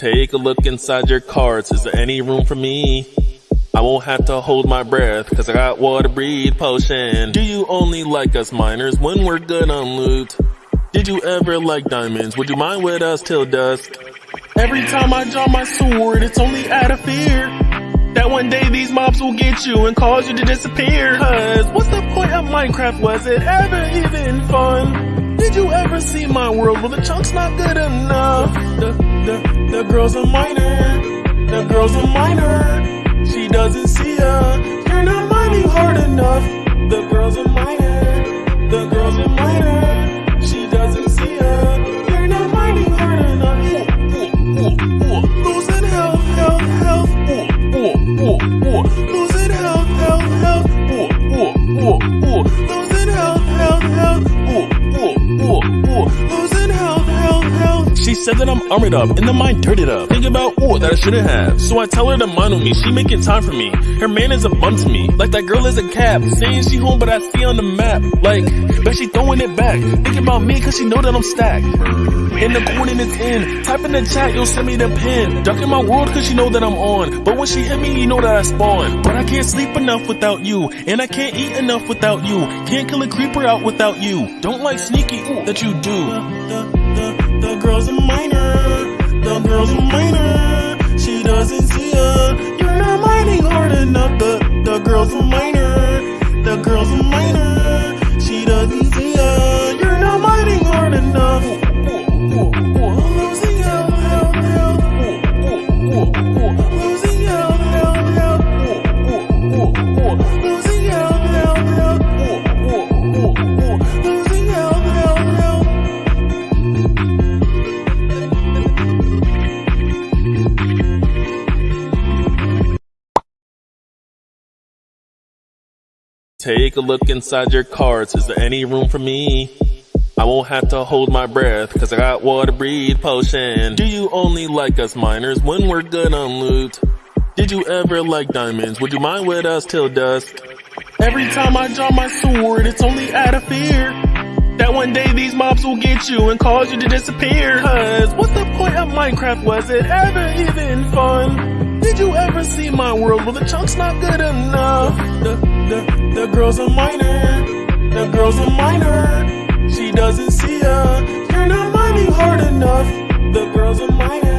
Take a look inside your cards. Is there any room for me? I won't have to hold my breath, cause I got water breathe potion. Do you only like us miners when we're good on loot? Did you ever like diamonds? Would you mind with us till dusk? Every time I draw my sword, it's only out of fear. That one day these mobs will get you and cause you to disappear. Cause what's the point of Minecraft? Was it ever even fun? Did you ever see my world? Well, the chunk's not good enough. The, the, the girl's a miner. The girl's a miner. Said that I'm armored up and the mind dirted up. Think about ooh that I shouldn't have. So I tell her to mind with me. She making time for me. Her man is a bum to me. Like that girl is a cab. Saying she home but I see on the map. Like, bet she throwing it back. Think about me cause she know that I'm stacked. In the coordinates in. Type in the chat, you'll send me the pin. Duck in my world cause she know that I'm on. But when she hit me, you know that I spawn. But I can't sleep enough without you. And I can't eat enough without you. Can't kill a creeper out without you. Don't like sneaky ooh, that you do. The, girl's a miner. The girl's a miner. She doesn't see ya. You're not mining hard enough. Take a look inside your cards. Is there any room for me? I won't have to hold my breath, cause I got water breathe potion. Do you only like us miners when we're good on loot? Did you ever like diamonds? Would you mind with us till dusk? Every time I draw my sword, it's only out of fear. That one day these mobs will get you and cause you to disappear. Cause what's the point of Minecraft? Was it ever even fun? Did you ever see my world? Well, the chunk's not good enough. The, the, the girl's a miner. The girl's a miner. She doesn't see ya. You're not mining hard enough. The girl's a miner.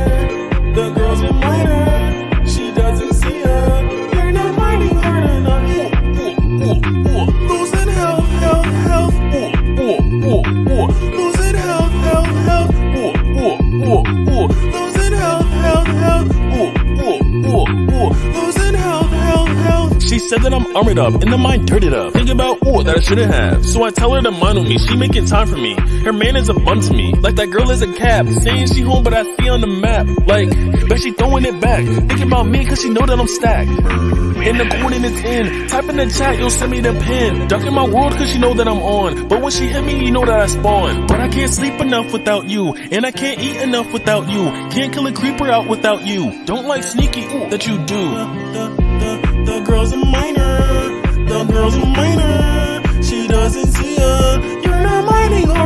Said that I'm armored up and the mind dirted up. Think about ooh that I shouldn't have. So I tell her to mind with me. She making time for me. Her man is a bum to me. Like that girl is a cab. Saying she home but I see on the map. Like, bet she throwing it back. Thinking about me cause she know that I'm stacked. In the coordinates in. Type in the chat, you'll send me the pin. Duck in my world cause she know that I'm on. But when she hit me, you know that I spawn. But I can't sleep enough without you. And I can't eat enough without you. Can't kill a creeper out without you. Don't like sneaky ooh, that you do. The, the, girl's a miner. The girl's a miner. She doesn't see ya. You're not mining hard